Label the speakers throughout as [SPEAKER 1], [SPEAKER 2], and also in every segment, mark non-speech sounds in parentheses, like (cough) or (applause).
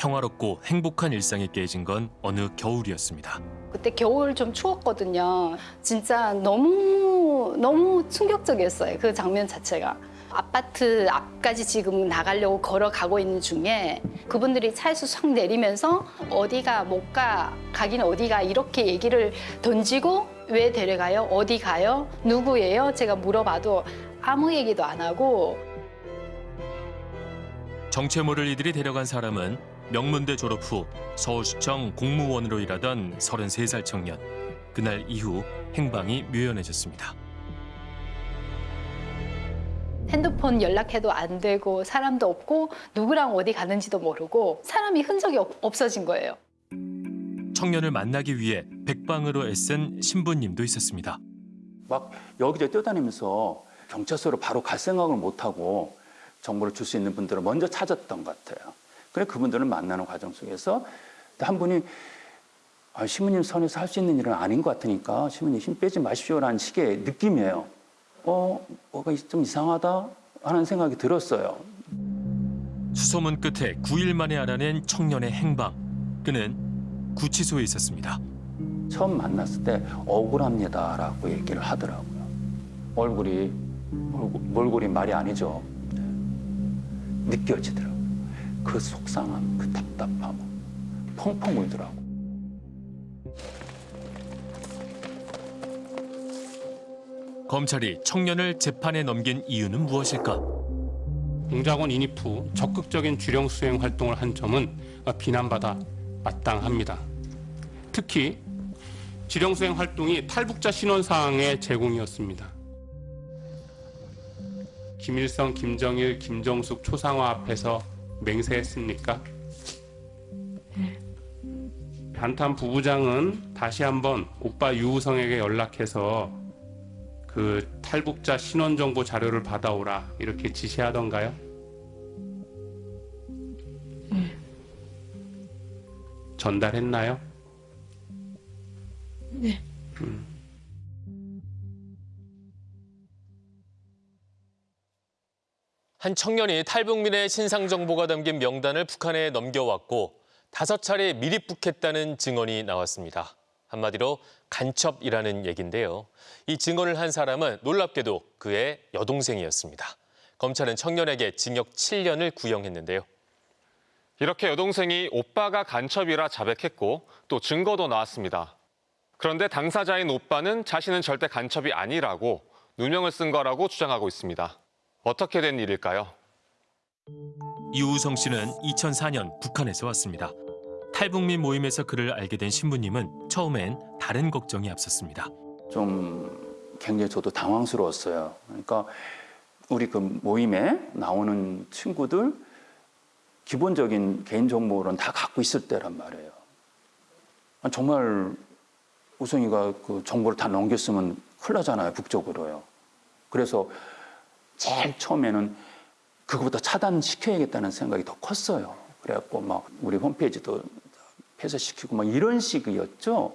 [SPEAKER 1] 평화롭고 행복한 일상이 깨진 건 어느 겨울이었습니다.
[SPEAKER 2] 그때 겨울 좀 추웠거든요. 진짜 너무 너무 충격적이었어요. 그 장면 자체가. 아파트 앞까지 지금 나가려고 걸어가고 있는 중에 그분들이 차에서 싹 내리면서 어디가 못 가, 가긴 어디가 이렇게 얘기를 던지고 왜 데려가요? 어디 가요? 누구예요? 제가 물어봐도 아무 얘기도 안 하고
[SPEAKER 1] 정체 모를 이들이 데려간 사람은 명문대 졸업 후 서울시청 공무원으로 일하던 33살 청년. 그날 이후 행방이 묘연해졌습니다.
[SPEAKER 2] 핸드폰 연락해도 안 되고 사람도 없고 누구랑 어디 가는지도 모르고 사람이 흔적이 없- 없어진 거예요.
[SPEAKER 1] 청년을 만나기 위해 백방으로 애쓴 신부님도 있었습니다.
[SPEAKER 3] 막 여기저기 뛰어다니면서 경찰서로 바로 갈 생각을 못하고 정보를 줄 수 있는 분들을 먼저 찾았던 것 같아요. 그래 그분들을 만나는 과정 속에서 한 분이 아, 시무님 선에서 할 수 있는 일은 아닌 것 같으니까 시무님 힘 빼지 마십시오라는 식의 느낌이에요. 어, 뭐가 좀 이상하다 하는 생각이 들었어요.
[SPEAKER 1] 수소문 끝에 9일 만에 알아낸 청년의 행방. 그는 구치소에 있었습니다.
[SPEAKER 3] 처음 만났을 때 억울합니다라고 얘기를 하더라고요. 얼굴이 얼굴, 몰골이 말이 아니죠. 네. 느껴지더라고요. 그 속상함, 그 답답함, 펑펑 울더라고.
[SPEAKER 1] 검찰이 청년을 재판에 넘긴 이유는 무엇일까?
[SPEAKER 4] 공작원 인입 후 적극적인 주령 수행 활동을 한 점은 비난받아 마땅합니다. 특히 지령 수행 활동이 탈북자 신원 사항의 제공이었습니다. 김일성, 김정일, 김정숙 초상화 앞에서 맹세했습니까? 반탄 부부장은 다시 한번 오빠 유우성에게 연락해서 그 탈북자 신원 정보 자료를 받아오라 이렇게 지시하던가요? 전달했나요?
[SPEAKER 1] 한 청년이 탈북민의 신상 정보가 담긴 명단을 북한에 넘겨왔고 다섯 차례 미립북했다는 증언이 나왔습니다. 한마디로 간첩이라는 얘긴데요. 이 증언을 한 사람은 놀랍게도 그의 여동생이었습니다. 검찰은 청년에게 징역 7년을 구형했는데요.
[SPEAKER 5] 이렇게 여동생이 오빠가 간첩이라 자백했고 또 증거도 나왔습니다. 그런데 당사자인 오빠는 자신은 절대 간첩이 아니라고 누명을 쓴 거라고 주장하고 있습니다. 어떻게 된 일일까요?
[SPEAKER 1] 이우성 씨는 2004년 북한에서 왔습니다. 탈북민 모임에서 그를 알게 된 신부님은 처음엔 다른 걱정이 앞섰습니다.
[SPEAKER 3] 좀 굉장히 저도 당황스러웠어요. 그러니까 우리 그 모임에 나오는 친구들 기본적인 개인 정보는 다 갖고 있을 때란 말이에요. 아, 정말 우성이가 그 정보를 다 넘겼으면 큰일 나잖아요, 북쪽으로요. 그래서 제일 처음에는 그거보다 차단시켜야겠다는 생각이 더 컸어요. 그래갖고 막 우리 홈페이지도 폐쇄시키고 막 이런 식이었죠.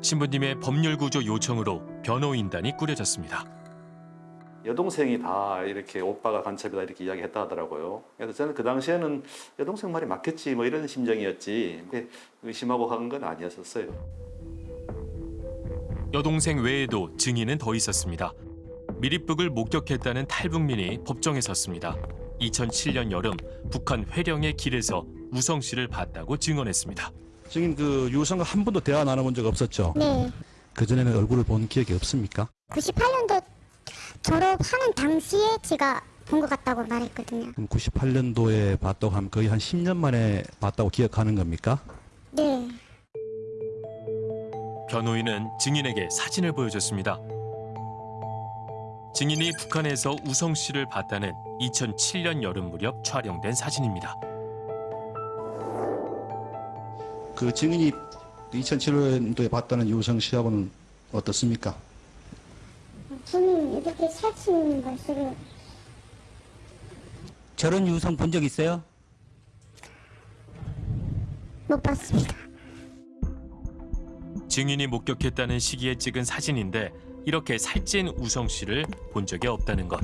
[SPEAKER 1] 신부님의 법률 구조 요청으로 변호인단이 꾸려졌습니다.
[SPEAKER 6] 여동생이 다 이렇게 오빠가 간첩이다 이렇게 이야기했다 하더라고요. 그래서 저는 그 당시에는 여동생 말이 맞겠지 뭐 이런 심정이었지. 근데 의심하고 한 건 아니었었어요.
[SPEAKER 1] 여동생 외에도 증인은 더 있었습니다. 미립북을 목격했다는 탈북민이 법정에 섰습니다. 2007년 여름 북한 회령의 길에서 우성 씨를 봤다고 증언했습니다.
[SPEAKER 7] 증인 그 유성과 한 번도 대화 나눠본 적 없었죠?
[SPEAKER 8] 네.
[SPEAKER 7] 그전에는 얼굴을 본 기억이 없습니까?
[SPEAKER 8] 98년도 졸업하는 당시에 제가 본 것 같다고 말했거든요.
[SPEAKER 7] 그럼 98년도에 봤다고 하면 거의 한 10년 만에 봤다고 기억하는 겁니까?
[SPEAKER 8] 네.
[SPEAKER 1] 변호인은 증인에게 사진을 보여줬습니다. 증인이 북한에서 우성 씨를 봤다는 2007년 여름 무렵 촬영된 사진입니다.
[SPEAKER 7] 그 증인이 2007년도에 봤다는 유성 씨하고는 어떻습니까?
[SPEAKER 8] 저는 이렇게 사진 말씀을
[SPEAKER 9] 저런 유성 본 적 있어요?
[SPEAKER 8] 못 봤습니다.
[SPEAKER 1] 증인이 목격했다는 시기에 찍은 사진인데 이렇게 살찐 우성 씨를 본 적이 없다는 것.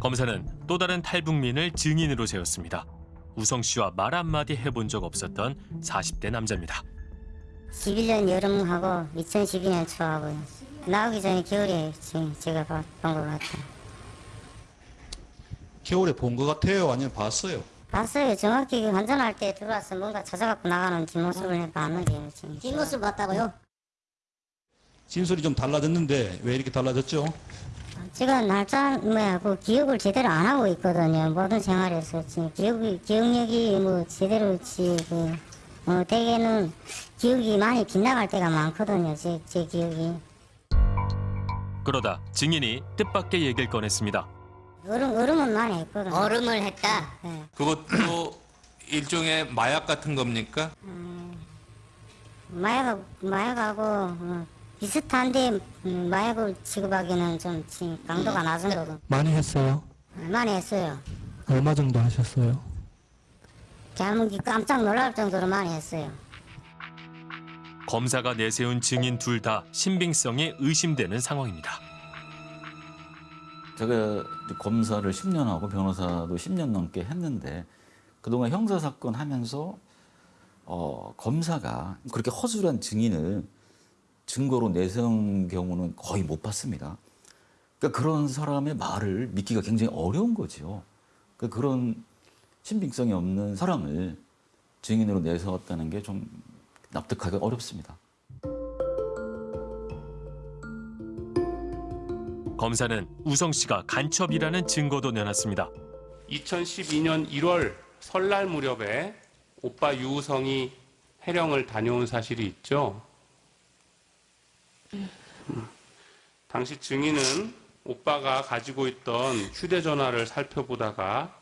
[SPEAKER 1] 검사는 또 다른 탈북민을 증인으로 세웠습니다. 우성 씨와 말 한마디 해본 적 없었던 40대 남자입니다.
[SPEAKER 8] 11년 여름하고 2012년 초하고 나오기 전에 겨울에 지금 제가 본 것 같아요.
[SPEAKER 7] 겨울에 본 것 같아요? 아니면 봤어요?
[SPEAKER 8] 봤어요. 정확히 환전할 때 들어와서 뭔가 찾아갖고 나가는 뒷모습을 봤는데. 뒷모습 봤다고요?
[SPEAKER 7] 진술이 좀 달라졌는데 왜 이렇게 달라졌죠?
[SPEAKER 8] 제가 날짜 뭐야 그 기억을 제대로 안 하고 있거든요. 모든 생활에서 지금 기억이 기억력이 뭐 제대로 지 그 어, 대개는 기억이 많이 빗나갈 때가 많거든요. 제, 제 기억이.
[SPEAKER 1] 그러다 증인이 뜻밖의 얘기를 꺼냈습니다.
[SPEAKER 8] 얼음 얼음은 많이 했거든요.
[SPEAKER 9] 얼음을 했다.
[SPEAKER 8] 네.
[SPEAKER 10] 그것도 일종의 마약 같은 겁니까?
[SPEAKER 8] 마약하고 마약하고 어, 비슷한데 음, 마약을 취급하기는 좀 지- 강도가 낮은 거고
[SPEAKER 11] 많이 했어요.
[SPEAKER 8] 많이 했어요.
[SPEAKER 11] 얼마 정도 하셨어요?
[SPEAKER 8] 잘못 깜짝 놀랄 정도로 많이 했어요.
[SPEAKER 1] 검사가 내세운 증인 둘 다 신빙성이 의심되는 상황입니다.
[SPEAKER 12] 제가 검사를 10년 하고 변호사도 10년 넘게 했는데 그동안 형사 사건 하면서 어, 검사가 그렇게 허술한 증인을 증거로 내세운 경우는 거의 못 봤습니다. 그러니까 그런 사람의 말을 믿기가 굉장히 어려운 거죠. 그러니까 그런 신빙성이 없는 사람을 증인으로 내세웠다는 게 좀 납득하기 어렵습니다.
[SPEAKER 1] 검사는 우성 씨가 간첩이라는 증거도 내놨습니다.
[SPEAKER 4] 2012년 1월 설날 무렵에 오빠 유우성이 해령을 다녀온 사실이 있죠. 음. 당시 증인은 오빠가 가지고 있던 휴대전화를 살펴보다가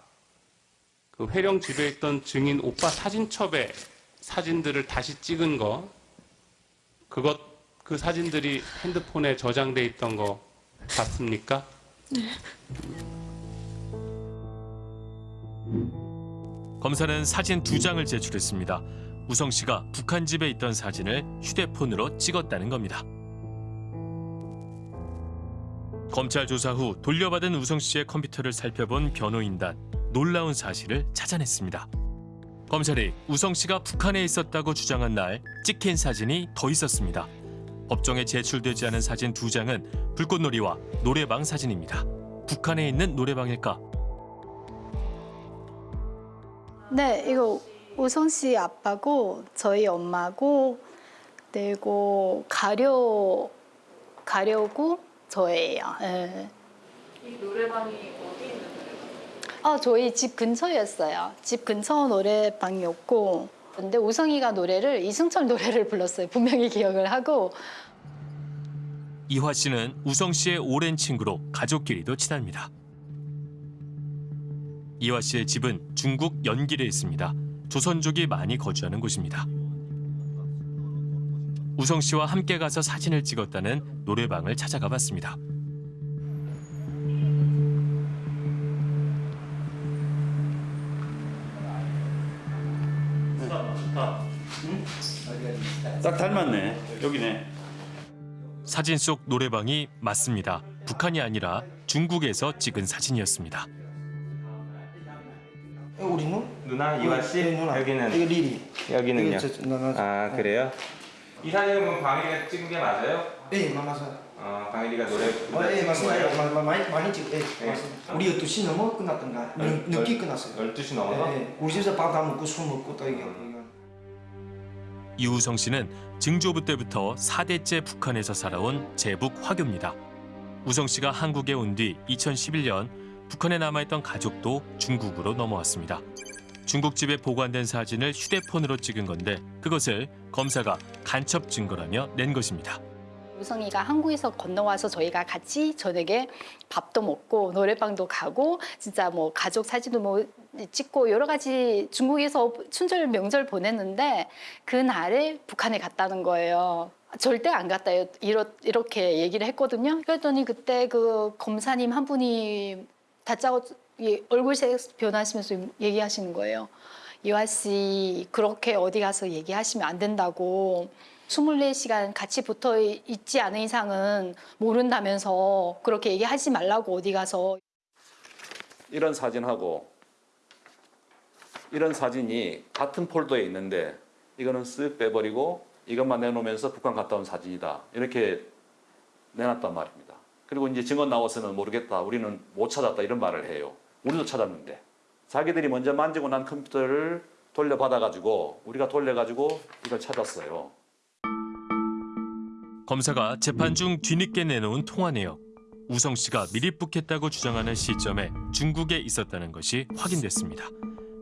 [SPEAKER 4] 그 회령 집에 있던 증인 오빠 사진첩에 사진들을 다시 찍은 거, 그것 그 사진들이 핸드폰에 저장돼 있던 거 봤습니까?
[SPEAKER 1] 검사는 사진 두 장을 제출했습니다. 우성 씨가 북한 집에 있던 사진을 휴대폰으로 찍었다는 겁니다. 검찰 조사 후 돌려받은 우성 씨의 컴퓨터를 살펴본 변호인단 놀라운 사실을 찾아냈습니다. 검찰이 우성 씨가 북한에 있었다고 주장한 날 찍힌 사진이 더 있었습니다. 법정에 제출되지 않은 사진 두 장은 불꽃놀이와 노래방 사진입니다. 북한에 있는 노래방일까?
[SPEAKER 2] 네, 이거 우성 씨 아빠고 저희 엄마고 그리고 가려 가려고 저예요. 예. 이 노래방이 어디 있는 노래방? 아, 저희 집 근처였어요. 집 근처 노래방이었고 근데 우성이가 노래를 이승철 노래를 불렀어요. 분명히 기억을 하고
[SPEAKER 1] 이화 씨는 우성 씨의 오랜 친구로 가족끼리도 친합니다. 이화 씨의 집은 중국 연길에 있습니다. 조선족이 많이 거주하는 곳입니다. 우성 씨와 함께 가서 사진을 찍었다는 노래방을 찾아가 봤습니다.
[SPEAKER 3] 딱 닮았네. 여기네.
[SPEAKER 1] 사진 속 노래방이 맞습니다. 북한이 아니라 중국에서 찍은 사진이었습니다.
[SPEAKER 11] 우리는?
[SPEAKER 10] 누나 이화 씨
[SPEAKER 11] 네, 누나.
[SPEAKER 10] 여기는
[SPEAKER 11] 이거 리리.
[SPEAKER 10] 여기는요. 아 그래요? 이 사진은 그럼 광일이가 찍은 게 맞아요?
[SPEAKER 11] 예, 맞아요.
[SPEAKER 10] 어 광일이가 노래
[SPEAKER 11] 어, 예, 맞습니다. 마- 마- 많이 많이 찍. 예,
[SPEAKER 10] 네.
[SPEAKER 11] 맞습니다. 우리 12시 넘어 끝났던가. 늦- 늦게 끝났어요.
[SPEAKER 10] 12시 넘어서?
[SPEAKER 11] 예, 예. 우리 집에서 밥 다 먹고 술 먹고 또 이게.
[SPEAKER 1] 이우성 씨는 증조부 때부터 4대째 북한에서 살아온 제북 화교입니다. 우성 씨가 한국에 온 뒤 2011년 북한에 남아있던 가족도 중국으로 넘어왔습니다. 중국집에 보관된 사진을 휴대폰으로 찍은 건데 그것을 검사가 간첩 증거라며 낸 것입니다.
[SPEAKER 2] 우성이가 한국에서 건너와서 저희가 같이 저녁에 밥도 먹고 노래방도 가고 진짜 뭐 가족 사진도 뭐 찍고 여러 가지 중국에서 춘절 명절 보냈는데 그 날에 북한에 갔다는 거예요. 절대 안 갔다 이러, 이렇게 얘기를 했거든요. 그랬더니 그때 그 검사님 한 분이 다짜고 이 얼굴색 변하시면서 얘기하시는 거예요. 이화 씨 그렇게 어디 가서 얘기하시면 안 된다고 24시간 같이 붙어 있지 않은 이상은 모른다면서 그렇게 얘기하지 말라고 어디 가서
[SPEAKER 6] 이런 사진하고 이런 사진이 같은 폴더에 있는데 이거는 쓱 빼버리고 이것만 내놓으면서 북한 갔다 온 사진이다. 이렇게 내놨단 말입니다. 그리고 이제 증언 나와서는 모르겠다. 우리는 못 찾았다. 이런 말을 해요. 우리도 찾았는데. 자기들이 먼저 만지고 난 컴퓨터를 돌려받아가지고 우리가 돌려가지고 이걸 찾았어요.
[SPEAKER 1] 검사가 재판 중 뒤늦게 내놓은 통화 내역. 우성 씨가 미립북했다고 주장하는 시점에 중국에 있었다는 것이 확인됐습니다.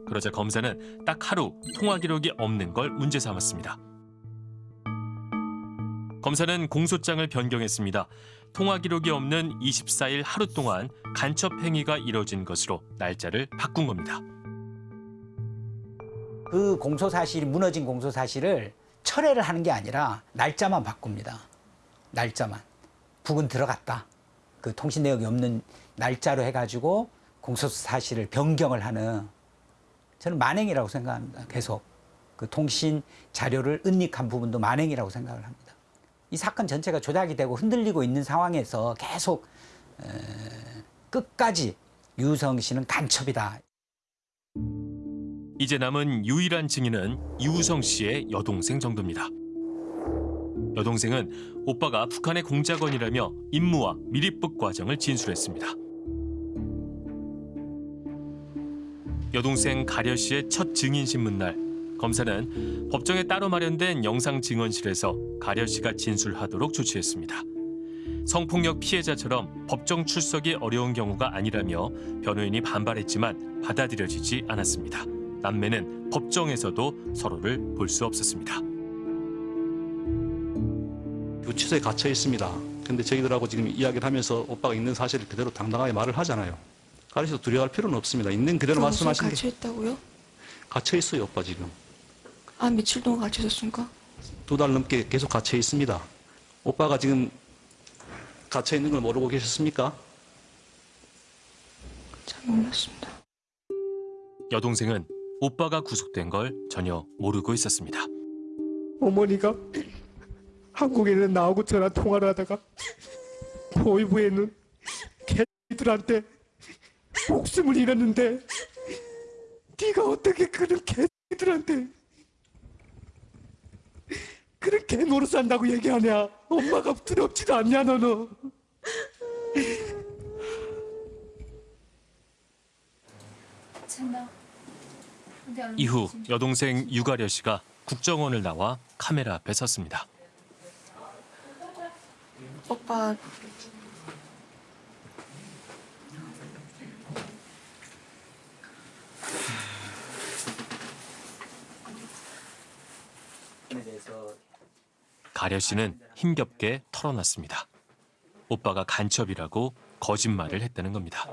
[SPEAKER 1] 그러자 검사는 딱 하루 통화 기록이 없는 걸 문제 삼았습니다. 검사는 공소장을 변경했습니다. 통화 기록이 없는 24일 하루 동안 간첩 행위가 이뤄진 것으로 날짜를 바꾼 겁니다.
[SPEAKER 9] 그 공소 사실이 무너진 공소 사실을 철회를 하는 게 아니라 날짜만 바꿉니다. 날짜만. 북은 들어갔다. 그 통신 내역이 없는 날짜로 해가지고 공소 사실을 변경을 하는 저는 만행이라고 생각합니다. 계속 그 통신 자료를 은닉한 부분도 만행이라고 생각을 합니다. 이 사건 전체가 조작이 되고 흔들리고 있는 상황에서 계속 에, 끝까지 유성 씨는 간첩이다.
[SPEAKER 1] 이제 남은 유일한 증인은 이우성 씨의 여동생 정도입니다. 여동생은 오빠가 북한의 공작원이라며 임무와 미립북 과정을 진술했습니다. 여동생 가려 씨의 첫 증인 신문 날 검사는 법정에 따로 마련된 영상 증언실에서 가려 씨가 진술하도록 조치했습니다. 성폭력 피해자처럼 법정 출석이 어려운 경우가 아니라며 변호인이 반발했지만 받아들여지지 않았습니다. 남매는 법정에서도 서로를 볼 수 없었습니다.
[SPEAKER 7] 유치소에 갇혀 있습니다. 근데 저희들하고 지금 이야기를 하면서 오빠가 있는 사실을 그대로 당당하게 말을 하잖아요. 가르쳐서 두려워할 필요는 없습니다. 있는 그대로 말씀하시는 게
[SPEAKER 13] 갇혀 있다고요?
[SPEAKER 7] 갇혀 있어요, 오빠 지금.
[SPEAKER 13] 아 며칠 동안 갇혀 있었습니까?
[SPEAKER 7] 두 달 넘게 계속 갇혀 있습니다. 오빠가 지금 갇혀 있는 걸 모르고 계셨습니까?
[SPEAKER 13] 잘 몰랐습니다.
[SPEAKER 1] 여동생은 오빠가 구속된 걸 전혀 모르고 있었습니다.
[SPEAKER 14] 어머니가 한국에는 나하고 전화 통화를 하다가 보이부에는 개들한테 목숨을 잃었는데 네가 어떻게 그런 개들한테 그런 개 노릇 산다고 얘기하냐? 엄마가 두렵지도 않냐 너는?
[SPEAKER 1] 이후 여동생 유가려 씨가 국정원을 나와 카메라 앞에 섰습니다.
[SPEAKER 13] 오빠
[SPEAKER 1] 가려 씨는 힘겹게 털어놨습니다. 오빠가 간첩이라고 거짓말을 했다는 겁니다.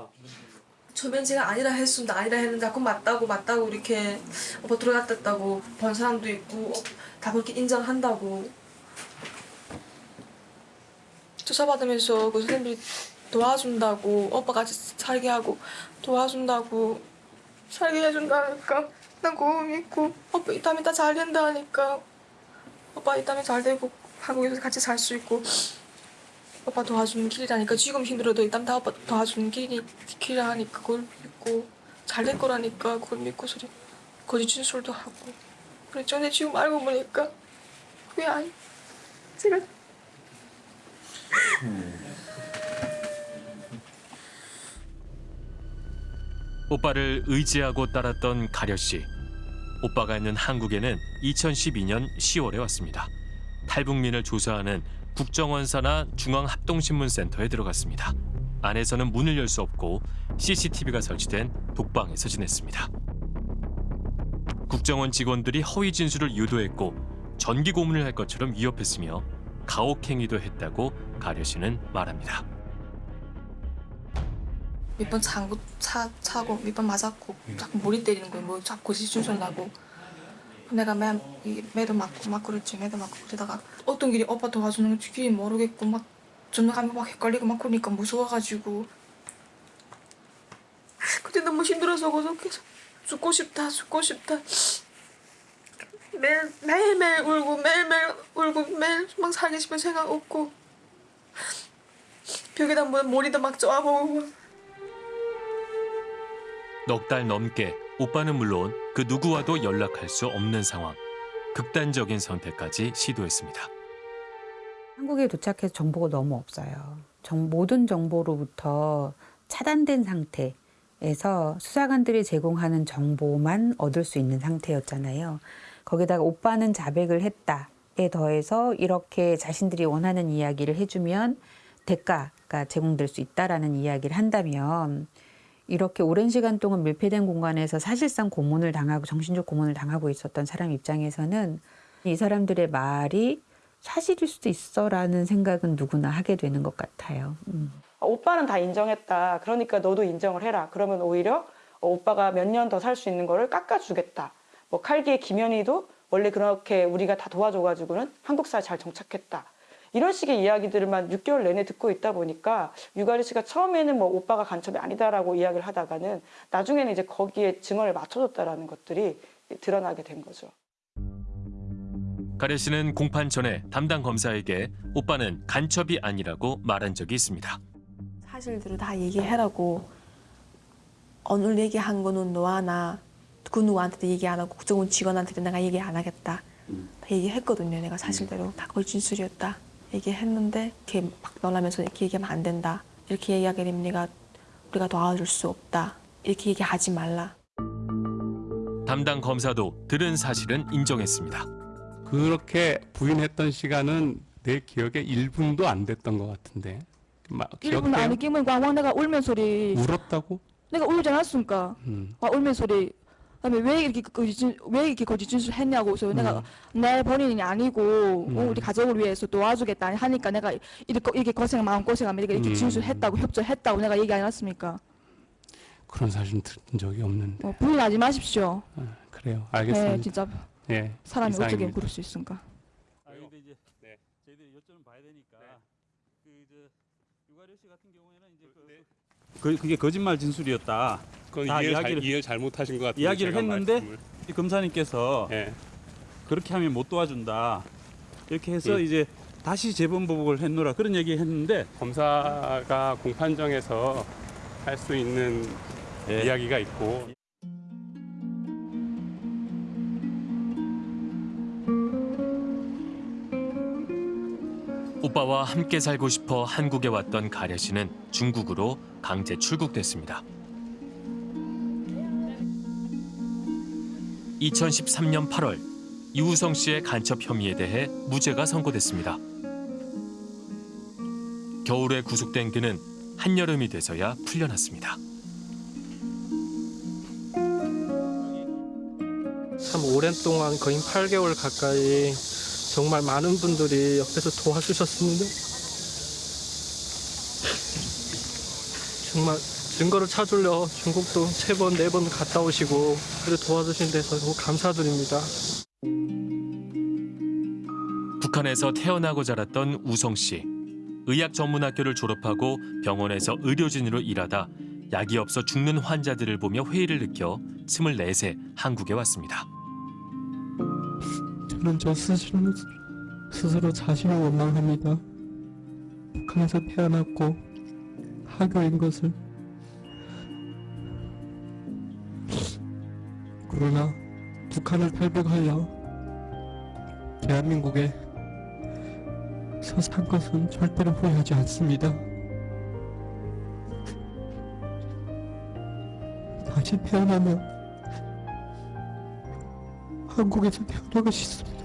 [SPEAKER 13] 조면제가 아니라 했습니다. 아니라 했는데 자꾸 맞다고 맞다고 이렇게 오빠 들어갔다고 본 사람도 있고 다 그렇게 인정한다고 조사받으면서 그 선생님이 도와준다고 오빠 같이 살게 하고 도와준다고 살게 해준다니까 난 그거 믿고 오빠 이따면 다잘 된다 하니까 오빠 이따면 잘 되고 한국에서 같이 살 수 있고. 오빠 도와주는 길이라니까. 지금 힘들어도 일단 다 오빠 도와주는 길이 길이라 하니까. 그걸 믿고 잘 될 거라니까. 그걸 믿고 소리 거짓 진술도 하고. 그랬죠 근데 지금 알고 보니까 그게 아니 제가.
[SPEAKER 1] 오빠를 의지하고 따랐던 가려 씨. 오빠가 있는 한국에는 2012년 10월에 왔습니다. 탈북민을 조사하는 국정원사나 중앙합동신문센터에 들어갔습니다. 안에서는 문을 열 수 없고 CCTV가 설치된 독방에서 지냈습니다. 국정원 직원들이 허위 진술을 유도했고 전기 고문을 할 것처럼 위협했으며 가혹행위도 했다고 가려 씨는 말합니다.
[SPEAKER 13] 몇 번 장구 차 차고 몇 번 맞았고 자꾸 머리 때리는 거예요. 뭐 자꾸 진술 나고. 내가 매 이- 매도 맞고 막 그랬지 매도 맞고 그러다가 어떤 길이 오빠 도와주는 길이 모르겠고 막 전화가면 막 헷갈리고 막 그러니까 무서워가지고. 그때 너무 힘들어서 계속 죽고 싶다 죽고 싶다. 매일 매일매일 울고 매일매일 울고 매일 막 살기 싶은 생각 없고. 벽에다 뭐 머리도 막 쪼아보고
[SPEAKER 1] 넉 달 넘게 오빠는 물론 그 누구와도 연락할 수 없는 상황. 극단적인 선택까지 시도했습니다.
[SPEAKER 9] 한국에 도착해서 정보가 너무 없어요. 정- 모든 정보로부터 차단된 상태에서 수사관들이 제공하는 정보만 얻을 수 있는 상태였잖아요. 거기다가 오빠는 자백을 했다에 더해서 이렇게 자신들이 원하는 이야기를 해주면 대가가 제공될 수 있다라는 이야기를 한다면 이렇게 오랜 시간 동안 밀폐된 공간에서 사실상 고문을 당하고 정신적 고문을 당하고 있었던 사람 입장에서는 이 사람들의 말이 사실일 수도 있어라는 생각은 누구나 하게 되는 것 같아요. 음.
[SPEAKER 15] 오빠는 다 인정했다. 그러니까 너도 인정을 해라. 그러면 오히려 어, 오빠가 몇 년 더 살 수 있는 거를 깎아주겠다. 뭐 칼기의 김연희도 원래 그렇게 우리가 다 도와줘가지고는 한국사에 잘 정착했다. 이런 식의 이야기들만 6개월 내내 듣고 있다 보니까 유가리 씨가 처음에는 뭐 오빠가 간첩이 아니다라고 이야기를 하다가는 나중에는 이제 거기에 증언을 맞춰줬다라는 것들이 드러나게 된 거죠.
[SPEAKER 1] 가래 씨는 공판 전에 담당 검사에게 오빠는 간첩이 아니라고 말한 적이 있습니다.
[SPEAKER 16] 사실대로 다 얘기해라고 오늘 얘기한 거는 너와 나 그 누구한테도 얘기 안 하고 국정원 직원한테도 내가 얘기 안 하겠다. 다 얘기했거든요. 내가 사실대로 다 그걸 진술이었다. 얘기했는데 이렇게 막 놀라면서 이렇게 얘기하면 안 된다. 이렇게 얘기하게 되면 내가 우리가 도와줄 수 없다. 이렇게 얘기하지 말라.
[SPEAKER 1] 담당 검사도 들은 사실은 인정했습니다.
[SPEAKER 4] 그렇게 부인했던 시간은 내 기억에 1분도 안 됐던 것 같은데. 막
[SPEAKER 17] 1분 안에 끼면 왕왕 내가 울면 소리
[SPEAKER 4] 울었다고?
[SPEAKER 17] 내가 울지 않았습니까?
[SPEAKER 4] 음.
[SPEAKER 17] 와 울면 소리 그 다음에 왜 이렇게 거짓 왜 이렇게 거짓 진술 했냐고 그래서 내가 내 본인이 아니고 어,
[SPEAKER 4] 음.
[SPEAKER 17] 우리 가족을 위해서 도와주겠다 하니까 내가 이렇게, 이렇게 고생 마음 고생하면 이렇게, 이렇게
[SPEAKER 4] 음.
[SPEAKER 17] 진술했다고 협조했다고 내가 얘기 안 했습니까?
[SPEAKER 4] 그런 사실 들은 적이 없는데.
[SPEAKER 17] 어, 부인하지 마십시오.
[SPEAKER 4] 그래요. 알겠습니다.
[SPEAKER 17] 네, 진짜
[SPEAKER 4] 예,
[SPEAKER 17] 사람이 어떻게
[SPEAKER 4] 이상입니다.
[SPEAKER 17] 그럴 수 있습니까?
[SPEAKER 18] 아 근데 이제 저희들이 요점을 봐야 되니까 그 이제 유가려 씨 같은 경우에는 이제 그, 그 그게 거짓말 진술이었다.
[SPEAKER 4] 그건
[SPEAKER 18] 다
[SPEAKER 4] 이해를,
[SPEAKER 18] 이야기를-
[SPEAKER 4] 잘, 이해를 잘못하신 것 같은데.
[SPEAKER 18] 이야기를 했는데
[SPEAKER 4] 말씀을.
[SPEAKER 18] 이 검사님께서
[SPEAKER 4] 예.
[SPEAKER 18] 그렇게 하면 못 도와준다. 이렇게 해서
[SPEAKER 4] 예.
[SPEAKER 18] 이제 다시 재본 보복을 했노라 그런 얘기 했는데
[SPEAKER 4] 검사가 공판정에서 할 수 있는
[SPEAKER 18] 예.
[SPEAKER 4] 이야기가 있고
[SPEAKER 1] 오빠와 함께 살고 싶어 한국에 왔던 가려 씨는 중국으로 강제 출국됐습니다. 2013년 8월 이우성 씨의 간첩 혐의에 대해 무죄가 선고됐습니다. 겨울에 구속된 그는 한여름이 돼서야 풀려났습니다.
[SPEAKER 19] 참 오랜 동안 거의 8개월 가까이 정말 많은 분들이 옆에서 도와주셨습니다. 정말 증거를 찾으려 중국도 세 번, 네 번 갔다 오시고 그래 도와주신 데서 너무 감사드립니다.
[SPEAKER 1] 북한에서 태어나고 자랐던 우성 씨. 의학 전문학교를 졸업하고 병원에서 의료진으로 일하다 약이 없어 죽는 환자들을 보며 회의를 느껴 24세 한국에 왔습니다.
[SPEAKER 14] 저는 저 스스로, 스스로 자신을 원망합니다. 북한에서 태어났고 하교인 것을 그러나 북한을 탈북하여 대한민국에 서산 것은 절대로 후회하지 않습니다. 다시 태어나면 한국에서 태어나고 싶습니다.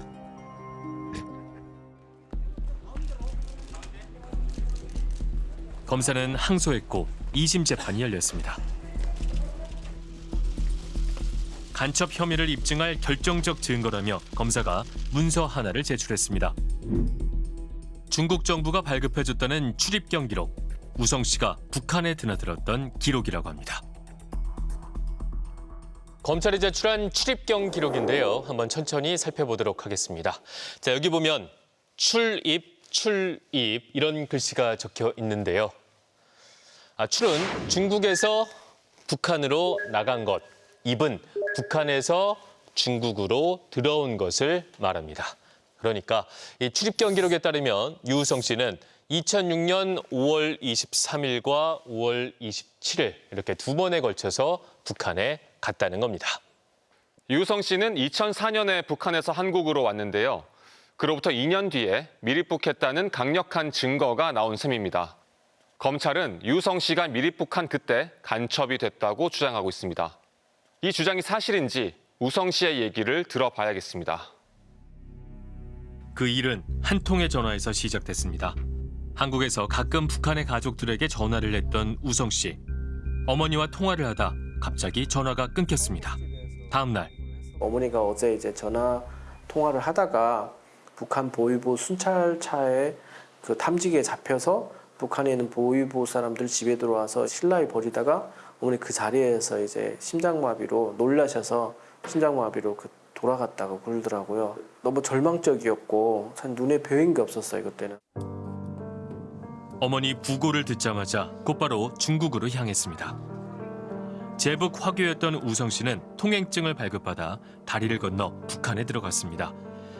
[SPEAKER 1] 검사는 항소했고 2심 재판이 열렸습니다. 간첩 혐의를 입증할 결정적 증거라며 검사가 문서 하나를 제출했습니다. 중국 정부가 발급해줬다는 출입경 기록. 우성 씨가 북한에 드나들었던 기록이라고 합니다. 검찰이 제출한 출입경 기록인데요. 한번 천천히 살펴보도록 하겠습니다. 자, 여기 보면 출입, 출입 이런 글씨가 적혀 있는데요. 아, 출은 중국에서 북한으로 나간 것, 입은 북한에서 중국으로 들어온 것을 말합니다. 그러니까 이 출입 경 기록에 따르면 유우성 씨는 2006년 5월 23일과 5월 27일 이렇게 두 번에 걸쳐서 북한에 갔다는 겁니다.
[SPEAKER 20] 유성 씨는 2004년에 북한에서 한국으로 왔는데요. 그로부터 2년 뒤에 미립북했다는 강력한 증거가 나온 셈입니다. 검찰은 유성 씨가 미립북한 그때 간첩이 됐다고 주장하고 있습니다. 이 주장이 사실인지 우성 씨의 얘기를 들어봐야겠습니다.
[SPEAKER 1] 그 일은 한 통의 전화에서 시작됐습니다. 한국에서 가끔 북한의 가족들에게 전화를 했던 우성 씨. 어머니와 통화를 하다 갑자기 전화가 끊겼습니다. 다음 날
[SPEAKER 21] 어머니가 어제 이제 전화 통화를 하다가 북한 보위부 순찰차에 그 탐지기에 잡혀서 북한에 있는 보위부 사람들 집에 들어와서 신라에 버리다가 어머니 그 자리에서 이제 심장마비로 놀라셔서 심장마비로 그 돌아갔다고 그러더라고요. 너무 절망적이었고 참 눈에 뵈인 게 없었어요 그때는.
[SPEAKER 1] 어머니 부고를 듣자마자 곧바로 중국으로 향했습니다. 제북 화교였던 우성 씨는 통행증을 발급받아 다리를 건너 북한에 들어갔습니다.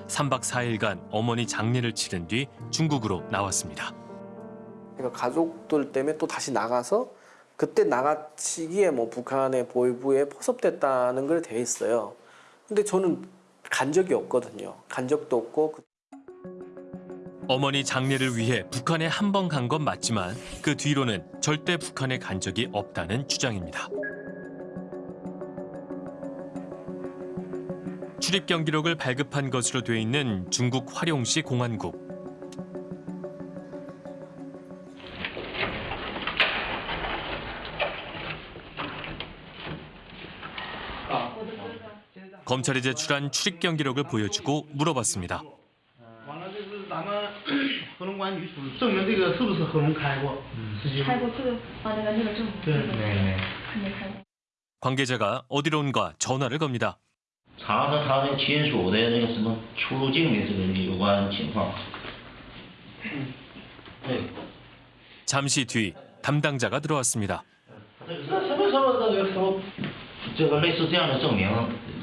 [SPEAKER 1] 3박 4일간 어머니 장례를 치른 뒤 중국으로 나왔습니다.
[SPEAKER 21] 그러니까 가족들 때문에 또 다시 나가서 그때 나가시기에 뭐 북한의 보위부에 포섭됐다는 걸 돼 있어요. 근데 저는 간 적이 없거든요. 간 적도 없고 그
[SPEAKER 1] 어머니 장례를 위해 북한에 한 번 간 건 맞지만 그 뒤로는 절대 북한에 간 적이 없다는 주장입니다. 출입 경기록을 발급한 것으로 돼 있는 중국 화룡시 공안국. 검찰이 제출한 출입 경기록을 보여주고 물어봤습니다.
[SPEAKER 22] 完了，就是咱们合龙关女署证明这个是不是合龙开过？实际
[SPEAKER 16] 开过这个啊，那个那个证，
[SPEAKER 22] 对
[SPEAKER 16] 这个
[SPEAKER 22] 对
[SPEAKER 16] 肯定开过。
[SPEAKER 1] 관계자가 어디로 온가 전화를 겁니다.
[SPEAKER 23] 查查他那亲属的那个什么出入境的这个有关情况。对，
[SPEAKER 1] 잠시 뒤 담당자가 들어왔습니다.
[SPEAKER 23] 这什么什么这个什么，这个类似这样的证明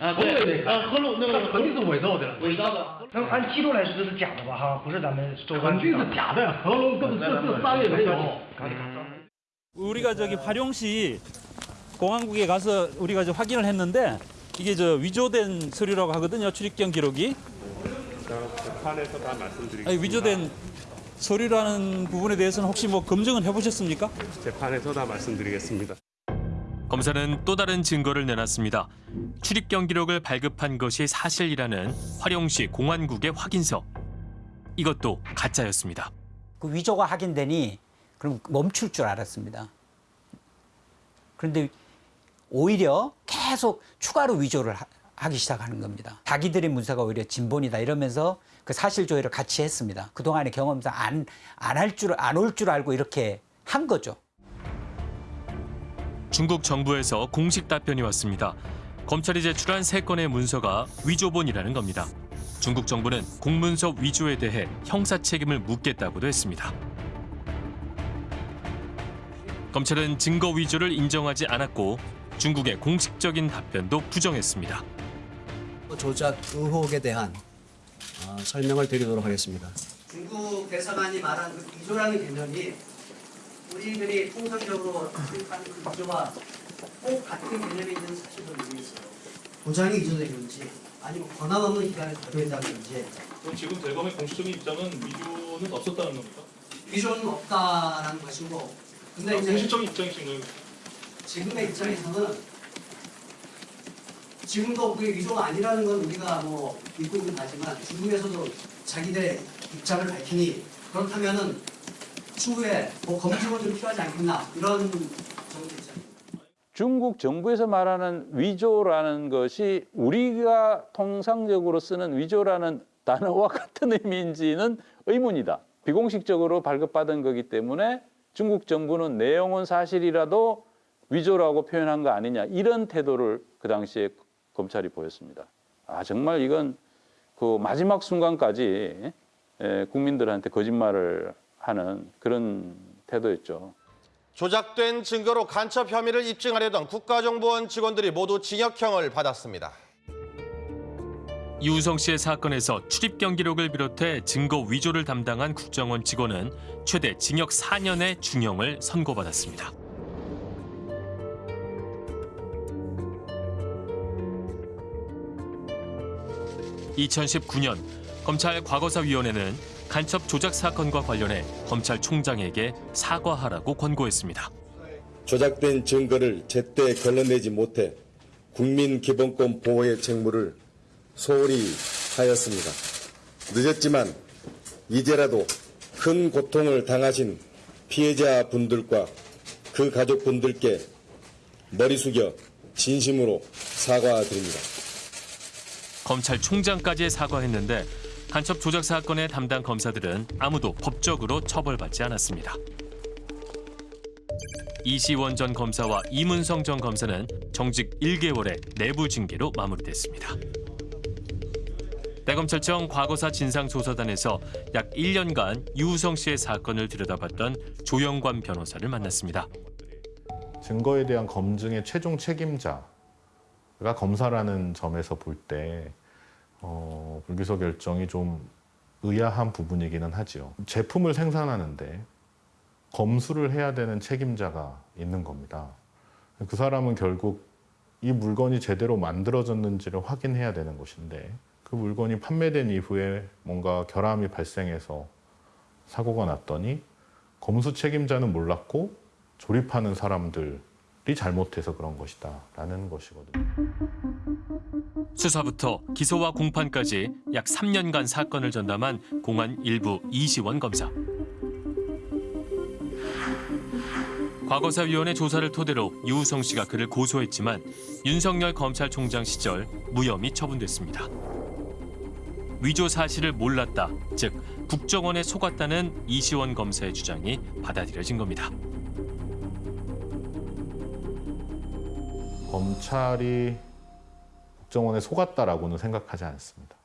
[SPEAKER 24] 啊
[SPEAKER 22] 我们也没开，
[SPEAKER 24] 啊合龙那个
[SPEAKER 22] 肯定是伪造的了，
[SPEAKER 24] 伪造的。
[SPEAKER 22] 那按记录来说这是假的吧？哈，不是咱们州肯定是假的，合龙根本这这商业没有。
[SPEAKER 25] 우리가 저기 화룡시 공안국에 가서 우리가 이제 확인을 했는데 이게 저 위조된 서류라고 하거든요. 출입경 기록이.
[SPEAKER 26] 재판에서 다 말씀드리겠습니다.
[SPEAKER 25] 아니, 위조된 서류라는 부분에 대해서는 혹시 뭐 검증은 해보셨습니까?
[SPEAKER 26] 재판에서 다 말씀드리겠습니다.
[SPEAKER 1] 검사는 또 다른 증거를 내놨습니다. 출입 경기록을 발급한 것이 사실이라는 화룡시 공안국의 확인서. 이것도 가짜였습니다.
[SPEAKER 9] 그 위조가 확인되니 그럼 멈출 줄 알았습니다. 그런데 오히려 계속 추가로 위조를 하- 하기 시작하는 겁니다. 자기들의 문서가 오히려 진본이다 이러면서 그 사실 조회를 같이 했습니다. 그동안의 경험상 안 안 할 줄 안 올 줄 알고 이렇게 한 거죠.
[SPEAKER 1] 중국 정부에서 공식 답변이 왔습니다. 검찰이 제출한 세 건의 문서가 위조본이라는 겁니다. 중국 정부는 공문서 위조에 대해 형사 책임을 묻겠다고도 했습니다. 검찰은 증거 위조를 인정하지 않았고 중국의 공식적인 답변도 부정했습니다.
[SPEAKER 27] 조작 의혹에 대한 어, 설명을 드리도록 하겠습니다.
[SPEAKER 28] 중국 대사관이 말한 그 위조라는 개념이 우리들이 통상적으로 생각하는 그 위조와 꼭 같은 개념이 있는 사실을 모르겠어요. 위조된 건지 아니면 권한 없는 기관에 가져있다는 건지
[SPEAKER 29] 그럼 지금 대검의 공식적인 입장은 위조는 없었다는 겁니까?
[SPEAKER 28] 위조는 없다라는 것이고 근데 이제
[SPEAKER 29] 공식적인 입장이신가요?
[SPEAKER 28] 지금의 입장에서는 지금도 그게 위조가 아니라는 건 우리가 뭐 믿고 있는 바지만 중국에서도 자기들의 입장을 밝히니 그렇다면은 추후에 뭐 검증은 좀 필요하지 않겠나 이런.
[SPEAKER 30] 중국 정부에서 말하는 위조라는 것이 우리가 통상적으로 쓰는 위조라는 단어와 같은 의미인지는 의문이다. 비공식적으로 발급받은 거기 때문에 중국 정부는 내용은 사실이라도 위조라고 표현한 거 아니냐 이런 태도를 그 당시에 검찰이 보였습니다. 아 정말 이건 그 마지막 순간까지 에, 국민들한테 거짓말을 하는 그런 태도였죠.
[SPEAKER 31] 조작된 증거로 간첩 혐의를 입증하려던 국가정보원 직원들이 모두 징역형을 받았습니다.
[SPEAKER 1] 이우성 씨의 사건에서 출입 경 기록을 비롯해 증거 위조를 담당한 국정원 직원은 최대 징역 4년의 중형을 선고받았습니다. (2019년) 검찰 과거사위원회는 간첩 조작 사건과 관련해 검찰총장에게 사과하라고 권고했습니다.
[SPEAKER 32] 조작된 증거를 제때 걸러내지 못해 국민 기본권 보호의 책무를 소홀히 하였습니다. 늦었지만 이제라도 큰 고통을 당하신 피해자 분들과 그 가족분들께 머리 숙여 진심으로 사과드립니다.
[SPEAKER 1] 검찰총장까지 사과했는데 간첩 조작 사건의 담당 검사들은 아무도 법적으로 처벌받지 않았습니다. 이시원 전 검사와 이문성 전 검사는 정직 1개월의 내부 징계로 마무리됐습니다. 대검찰청 과거사 진상조사단에서 약 1년간 유우성 씨의 사건을 들여다봤던 조영관 변호사를 만났습니다.
[SPEAKER 22] 증거에 대한 검증의 최종 책임자가 검사라는 점에서 볼 때 어, 불기소 결정이 좀 의아한 부분이기는 하지요. 제품을 생산하는데 검수를 해야 되는 책임자가 있는 겁니다. 그 사람은 결국 이 물건이 제대로 만들어졌는지를 확인해야 되는 것인데 그 물건이 판매된 이후에 뭔가 결함이 발생해서 사고가 났더니 검수 책임자는 몰랐고 조립하는 사람들이 잘못해서 그런 것이다 라는 것이거든요.
[SPEAKER 1] 수사부터 기소와 공판까지 약 3년간 사건을 전담한 공안 일부 이시원 검사. 과거사위원회 조사를 토대로 유우성 씨가 그를 고소했지만 윤석열 검찰총장 시절 무혐의 처분됐습니다. 위조 사실을 몰랐다, 즉 국정원에 속았다는 이시원 검사의 주장이 받아들여진 겁니다.
[SPEAKER 22] 검찰이 국정원에 속았다라고는 생각하지 않습니다.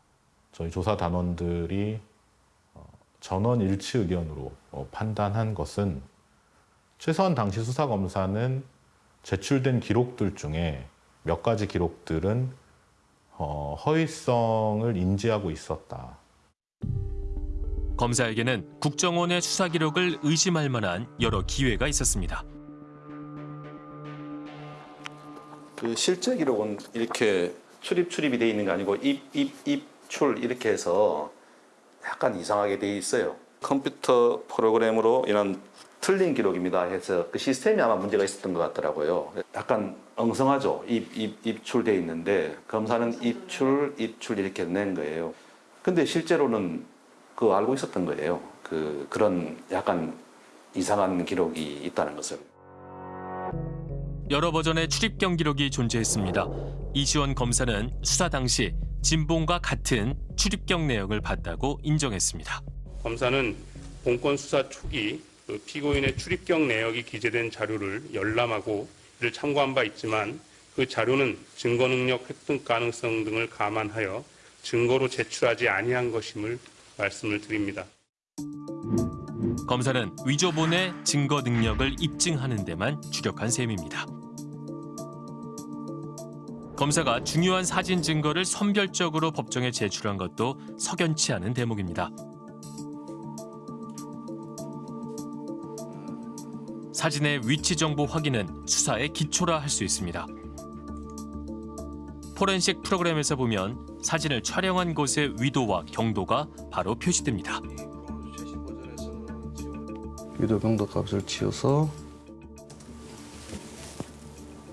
[SPEAKER 22] 저희 조사 단원들이 어, 전원 일치 의견으로 어, 판단한 것은 최소한 당시 수사검사는 제출된 기록들 중에 몇 가지 기록들은 어, 허위성을 인지하고 있었다.
[SPEAKER 1] 검사에게는 국정원의 수사 기록을 의심할 만한 여러 기회가 있었습니다.
[SPEAKER 33] 그 실제 기록은 이렇게 출입 출입이 돼 있는 게 아니고 입 입 입 출 이렇게 해서 약간 이상하게 돼 있어요. 컴퓨터 프로그램으로 이런 틀린 기록입니다 해서 그 시스템이 아마 문제가 있었던 것 같더라고요. 약간 엉성하죠. 입, 입, 입출돼 있는데 검사는 입출, 입출 이렇게 낸 거예요. 근데 실제로는 그 알고 있었던 거예요. 그 그런 약간 이상한 기록이 있다는 것을.
[SPEAKER 1] 여러 버전의 출입 경 기록이 존재했습니다. 이시원 검사는 수사 당시 진봉과 같은 출입경 내역을 봤다고 인정했습니다.
[SPEAKER 4] 검사는 본건 수사 초기 그 피고인의 출입경 내역이 기재된 자료를 열람하고 이를 참고한 바 있지만 그 자료는 증거 능력 획득 가능성 등을 감안하여 증거로 제출하지 아니한 것임을 말씀을 드립니다.
[SPEAKER 1] 검사는 위조본의 증거 능력을 입증하는 데만 주력한 셈입니다. 검사가 중요한 사진 증거를 선별적으로 법정에 제출한 것도 석연치 않은 대목입니다. 사진의 위치 정보 확인은 수사의 기초라 할 수 있습니다. 포렌식 프로그램에서 보면 사진을 촬영한 곳의 위도와 경도가 바로 표시됩니다.
[SPEAKER 29] 위도 경도 값을 치워서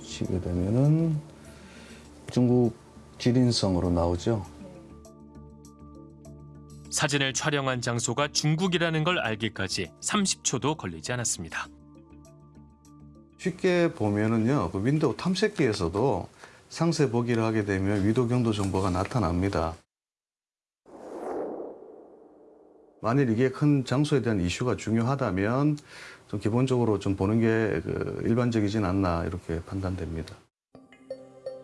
[SPEAKER 29] 치게 되면은 중국 지린성으로 나오죠.
[SPEAKER 1] 사진을 촬영한 장소가 중국이라는 걸 알기까지 30초도 걸리지 않았습니다.
[SPEAKER 29] 쉽게 보면은요, 그 윈도우 탐색기에서도 상세 보기를 하게 되면 위도 경도 정보가 나타납니다. 만일 이게 큰 장소에 대한 이슈가 중요하다면 좀 기본적으로 좀 보는 게 그 일반적이진 않나 이렇게 판단됩니다.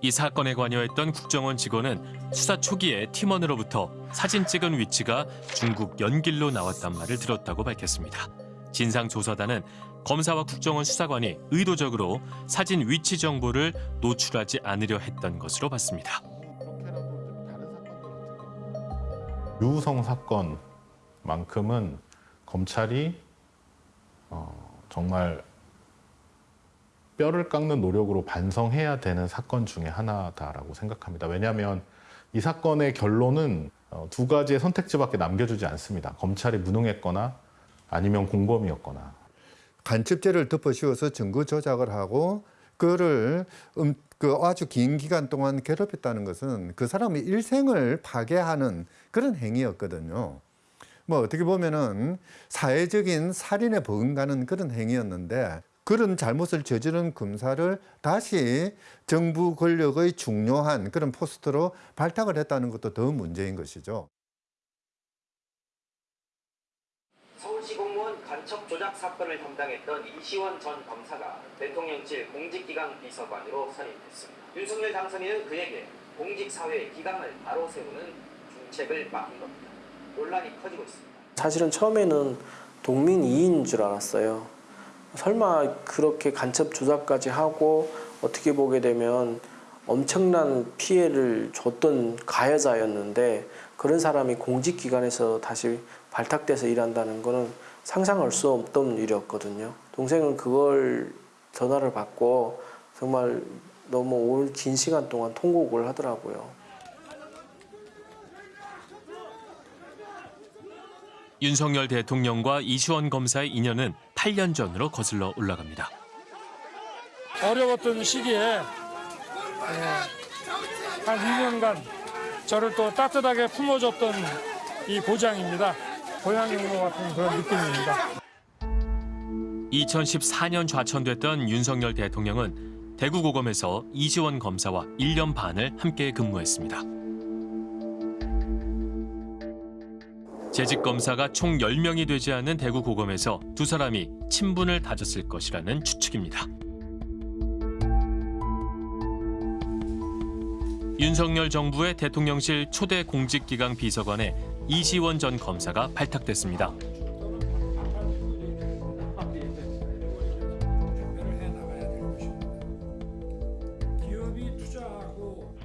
[SPEAKER 1] 이 사건에 관여했던 국정원 직원은 수사 초기에 팀원으로부터 사진 찍은 위치가 중국 연길로 나왔단 말을 들었다고 밝혔습니다. 진상조사단은 검사와 국정원 수사관이 의도적으로 사진 위치 정보를 노출하지 않으려 했던 것으로 봤습니다.
[SPEAKER 22] 유우성 사건만큼은 검찰이 어, 정말 뼈를 깎는 노력으로 반성해야 되는 사건 중에 하나다라고 생각합니다. 왜냐하면 이 사건의 결론은 어, 두 가지의 선택지밖에 남겨주지 않습니다. 검찰이 무능했거나 아니면 공범이었거나.
[SPEAKER 34] 간첩죄를 덮어씌워서 증거 조작을 하고 그를 음, 그 아주 긴 기간 동안 괴롭혔다는 것은 그 사람의 일생을 파괴하는 그런 행위였거든요. 뭐 어떻게 보면은 사회적인 살인에 버금가는 그런 행위였는데 그런 잘못을 저지른 검사를 다시 정부 권력의 중요한 그런 포스트로 발탁을 했다는 것도 더 문제인 것이죠.
[SPEAKER 35] 서울시 공무원 간첩 조작 사건을 담당했던 이시원 전 검사가 대통령실 공직기강 비서관으로 선임됐습니다. 윤석열 당선인은 그에게 공직사회 기강을 바로 세우는 중책을 맡긴 겁니다. 논란이 커지고 있습니다.
[SPEAKER 21] 사실은 처음에는 동민 이인인 줄 알았어요. 설마 그렇게 간첩 조작까지 하고 어떻게 보게 되면 엄청난 피해를 줬던 가해자였는데 그런 사람이 공직기관에서 다시 발탁돼서 일한다는 거는 상상할 수 없던 일이었거든요. 동생은 그걸 전화를 받고 정말 너무 오랜 긴 시간 동안 통곡을 하더라고요.
[SPEAKER 1] 윤석열 대통령과 이시원 검사의 인연은 8년 전으로 거슬러 올라갑니다.
[SPEAKER 36] 어려웠던 시기에 예, 한 2년간 저를 또 따뜻하게 품어줬던 이 고장입니다. 고향이 온것 같은 그런 느낌입니다.
[SPEAKER 1] 2014년 좌천됐던 윤석열 대통령은 대구고검에서 이시원 검사와 1년 반을 함께 근무했습니다. 재직 검사가 총 10명이 되지 않는 대구 고검에서 두 사람이 친분을 다졌을 것이라는 추측입니다. 윤석열 정부의 대통령실 초대 공직기강 비서관에 이시원 전 검사가 발탁됐습니다.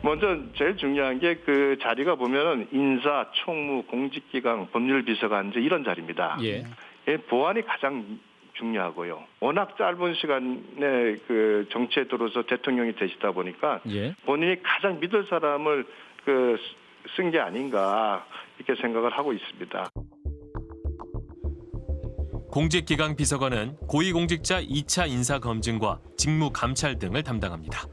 [SPEAKER 37] 먼저 제일 중요한 게 그 자리가 보면은 인사, 총무, 공직기강, 법률비서관 이제 이런 자리입니다.
[SPEAKER 38] 예.
[SPEAKER 37] 예, 보안이 가장 중요하고요. 워낙 짧은 시간에 그 정치에 들어서 대통령이 되시다 보니까
[SPEAKER 38] 예.
[SPEAKER 37] 본인이 가장 믿을 사람을 그 쓴 게 아닌가 이렇게 생각을 하고 있습니다.
[SPEAKER 1] 공직기강 비서관은 고위공직자 2차 인사 검증과 직무 감찰 등을 담당합니다.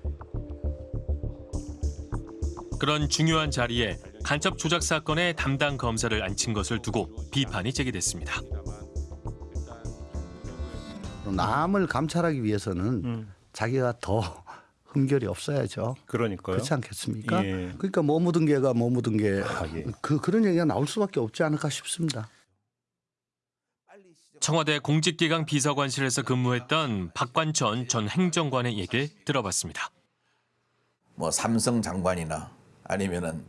[SPEAKER 1] 그런 중요한 자리에 간첩 조작 사건의 담당 검사를 앉힌 것을 두고 비판이 제기됐습니다.
[SPEAKER 39] 남을 감찰하기 위해서는 자기가 더 (laughs) 흠결이 없어야죠.
[SPEAKER 38] 그러니까요.
[SPEAKER 39] 그렇지 않겠습니까?
[SPEAKER 38] 예.
[SPEAKER 39] 그러니까 뭐 묻은 개가 뭐 묻은 개. 그 그런 얘기가 나올 수밖에 없지 않을까 싶습니다.
[SPEAKER 1] 청와대 공직기강 비서관실에서 근무했던 박관천 전 행정관의 얘기를 들어봤습니다.
[SPEAKER 40] 뭐 삼성 장관이나 아니면은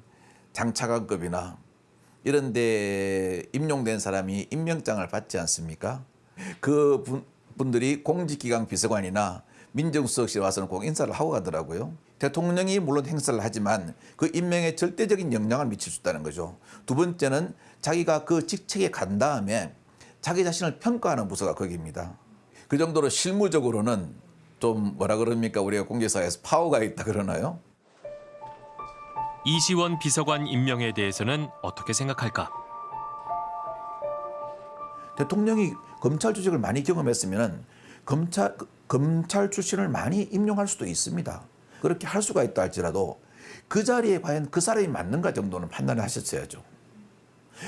[SPEAKER 40] 장차관급이나 이런 데 임용된 사람이 임명장을 받지 않습니까? 그 분, 분들이 공직기강 비서관이나 민정수석실에 와서는 꼭 인사를 하고 가더라고요. 대통령이 물론 행사를 하지만 그 임명에 절대적인 영향을 미칠 수 있다는 거죠. 두 번째는 자기가 그 직책에 간 다음에 자기 자신을 평가하는 부서가 거기입니다. 그 정도로 실무적으로는 좀 뭐라 그럽니까 우리가 공개사에서 파워가 있다 그러나요?
[SPEAKER 1] 이시원 비서관 임명에 대해서는 어떻게 생각할까?
[SPEAKER 40] 대통령이 검찰 조직을 많이 경험했으면 검찰 검찰 출신을 많이 임용할 수도 있습니다. 그렇게 할 수가 있다 할지라도 그 자리에 과연 그 사람이 맞는가 정도는 판단을 하셨어야죠.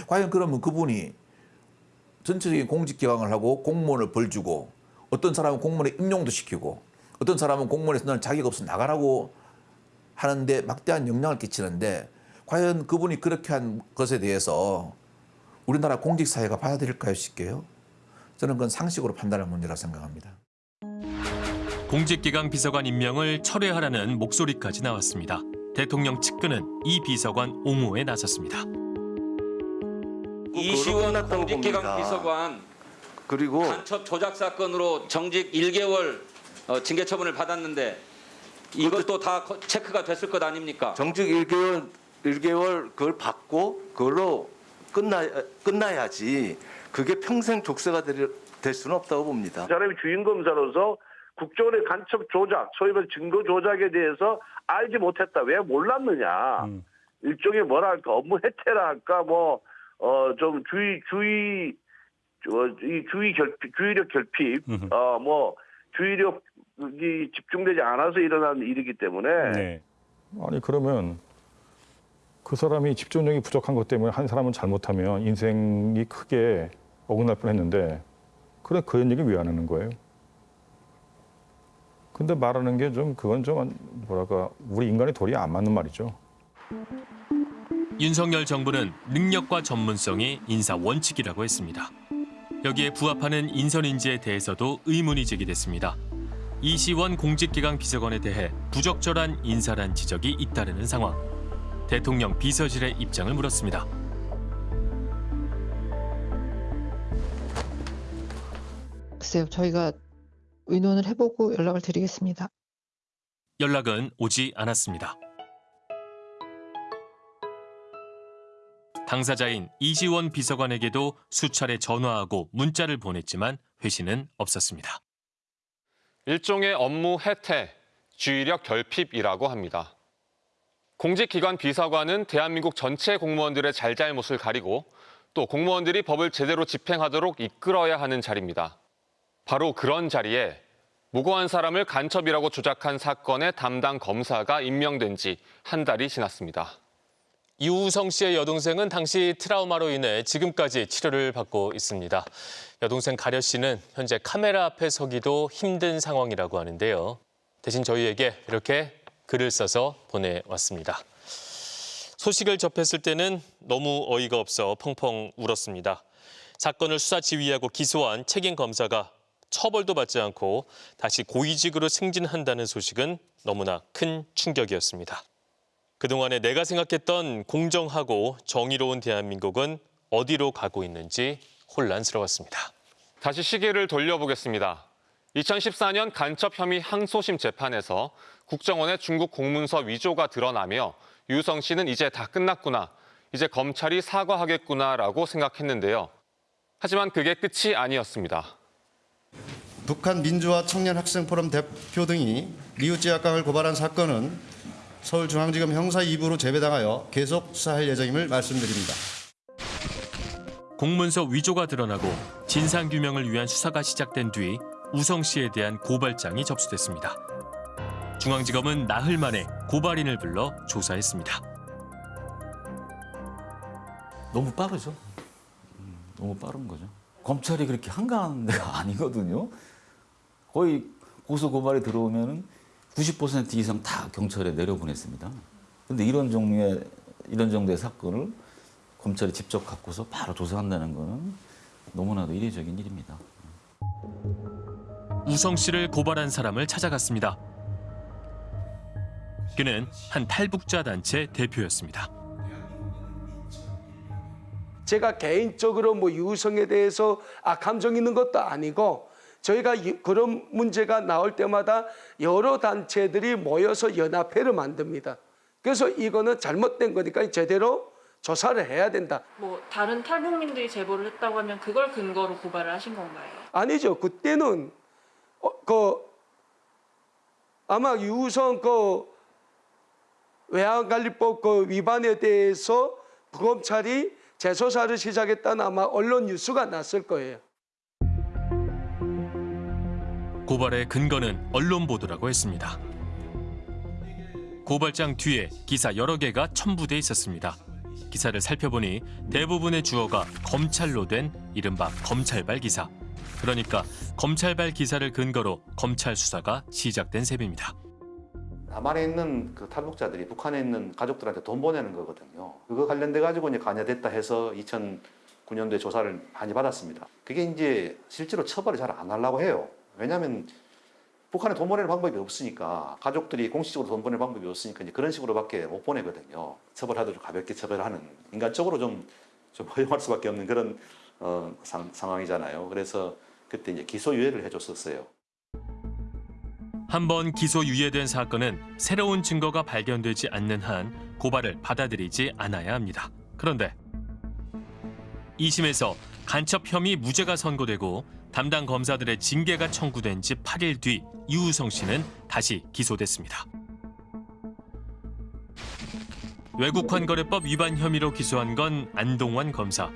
[SPEAKER 40] 과연 그러면 그분이 전체적인 공직기강을 하고 공무원을 벌 주고 어떤 사람은 공무원에 임용도 시키고 어떤 사람은 공무원에서 너는 자격 없어 나가라고 하는데 막대한 영향을 끼치는데 과연 그분이 그렇게 한 것에 대해서 우리나라 공직사회가 받아들일까요 쉽게요? 저는 그건 상식으로 판단할 문제라고 생각합니다.
[SPEAKER 1] 공직기강 비서관 임명을 철회하라는 목소리까지 나왔습니다. 대통령 측근은 이 비서관 옹호에 나섰습니다.
[SPEAKER 23] 이시원 공직기강 비서관
[SPEAKER 11] 그리고
[SPEAKER 23] 간첩 조작 사건으로 정직 1개월 어, 징계 처분을 받았는데 이것도 다 거- 체크가 됐을 것 아닙니까?
[SPEAKER 11] 정직 1개월 1개월 그걸 받고 그걸로 끝나 끝나야지 그게 평생 족쇄가 될, 될 수는 없다고 봅니다.
[SPEAKER 38] 사람이 주인 검사로서 국정원의 간첩 조작, 소위 말 증거 조작에 대해서 알지 못했다. 왜 몰랐느냐. 일종의 뭐랄까 업무 해태라 할까 뭐 어 좀 주의 주의 어, 이 주의 결핍 주의력 결핍 어 뭐 주의력이 집중되지 않아서 일어난 일이기 때문에
[SPEAKER 29] 네. 아니 그러면 그 사람이 집중력이 부족한 것 때문에 한 사람은 잘못하면 인생이 크게 어긋날 뻔했는데 그래 그런 얘기 왜 안 하는 거예요? 근데 말하는 게 좀 그건 좀 뭐랄까 우리 인간의 도리에 안 맞는 말이죠.
[SPEAKER 1] 윤석열 정부는 능력과 전문성이 인사 원칙이라고 했습니다. 여기에 부합하는 인선 인지에 대해서도 의문이 제기됐습니다. 이시원 공직기강 비서관에 대해 부적절한 인사란 지적이 잇따르는 상황. 대통령 비서실의 입장을 물었습니다.
[SPEAKER 41] 글쎄요, 저희가 의논을 해보고 연락을 드리겠습니다.
[SPEAKER 1] 연락은 오지 않았습니다. 당사자인 이지원 비서관에게도 수차례 전화하고 문자를 보냈지만 회신은 없었습니다.
[SPEAKER 20] 일종의 업무 해태, 주의력 결핍이라고 합니다. 공직기관 비서관은 대한민국 전체 공무원들의 잘잘못을 가리고 또 공무원들이 법을 제대로 집행하도록 이끌어야 하는 자리입니다. 바로 그런 자리에 무고한 사람을 간첩이라고 조작한 사건의 담당 검사가 임명된 지 한 달이 지났습니다.
[SPEAKER 1] 이우성 씨의 여동생은 당시 트라우마로 인해 지금까지 치료를 받고 있습니다. 여동생 가려 씨는 현재 카메라 앞에 서기도 힘든 상황이라고 하는데요. 대신 저희에게 이렇게 글을 써서 보내왔습니다. 소식을 접했을 때는 너무 어이가 없어 펑펑 울었습니다. 사건을 수사 지휘하고 기소한 책임 검사가 처벌도 받지 않고 다시 고위직으로 승진한다는 소식은 너무나 큰 충격이었습니다. 그동안에 내가 생각했던 공정하고 정의로운 대한민국은 어디로 가고 있는지 혼란스러웠습니다.
[SPEAKER 20] 다시 시계를 돌려보겠습니다. 2014년 간첩 혐의 항소심 재판에서 국정원의 중국 공문서 위조가 드러나며 유성 씨는 이제 다 끝났구나, 이제 검찰이 사과하겠구나라고 생각했는데요. 하지만 그게 끝이 아니었습니다.
[SPEAKER 37] 북한 민주화 청년 학생 포럼 대표 등이 리우찌학강을 고발한 사건은 서울중앙지검 형사 2부로 재배당하여 계속 수사할 예정임을 말씀드립니다.
[SPEAKER 1] 공문서 위조가 드러나고 진상규명을 위한 수사가 시작된 뒤 우성 씨에 대한 고발장이 접수됐습니다. 중앙지검은 나흘 만에 고발인을 불러 조사했습니다.
[SPEAKER 42] 너무 빠르죠. 음, 너무 빠른 거죠. 검찰이 그렇게 한가한 데가 (laughs) 아니거든요. 거의 고소 고발이 들어오면 90% 이상 다 경찰에 내려보냈습니다. 근데 이런 종류의 이런 정도의 사건을 검찰이 직접 갖고서 바로 조사한다는 거는 너무나도 이례적인 일입니다.
[SPEAKER 1] 우성 씨를 고발한 사람을 찾아갔습니다. 그는 한 탈북자 단체 대표였습니다.
[SPEAKER 43] 제가 개인적으로 뭐 유성에 대해서 아 감정 있는 것도 아니고 저희가 이- 그런 문제가 나올 때마다 여러 단체들이 모여서 연합회를 만듭니다. 그래서 이거는 잘못된 거니까 제대로 조사를 해야 된다.
[SPEAKER 44] 뭐 다른 탈북민들이 제보를 했다고 하면 그걸 근거로 고발을 하신 건가요?
[SPEAKER 43] 아니죠. 그때는 어, 그 아마 유성 그 외환관리법 그 위반에 대해서 검찰이 재조사를 시작했다는 아마 언론 뉴스가 났을 거예요.
[SPEAKER 1] 고발의 근거는 언론 보도라고 했습니다. 고발장 뒤에 기사 여러 개가 첨부돼 있었습니다. 기사를 살펴보니 대부분의 주어가 검찰로 된 이른바 검찰발 기사. 그러니까 검찰발 기사를 근거로 검찰 수사가 시작된 셈입니다.
[SPEAKER 6] 남한에 있는 그 탈북자들이 북한에 있는 가족들한테 돈 보내는 거거든요. 그거 관련돼 가지고 이제 관여됐다 해서 2009년도에 조사를 많이 받았습니다. 그게 이제 실제로 처벌을 잘 안 하려고 해요. 왜냐하면
[SPEAKER 45] 북한에 돈 보내는 방법이 없으니까 가족들이 공식적으로 돈 보내는 방법이 없으니까 이제 그런 식으로밖에 못 보내거든요. 처벌하도 좀 가볍게 처벌하는 인간적으로 좀, 좀 (laughs) 허용할 수밖에 없는 그런 어, 상, 상황이잖아요. 그래서 그때 이제 기소유예를 해줬었어요.
[SPEAKER 1] 한 번 기소 유예된 사건은 새로운 증거가 발견되지 않는 한 고발을 받아들이지 않아야 합니다. 그런데 2심에서 간첩 혐의 무죄가 선고되고 담당 검사들의 징계가 청구된 지 8일 뒤 이우성 씨는 다시 기소됐습니다. 외국환거래법 위반 혐의로 기소한 건 안동환 검사.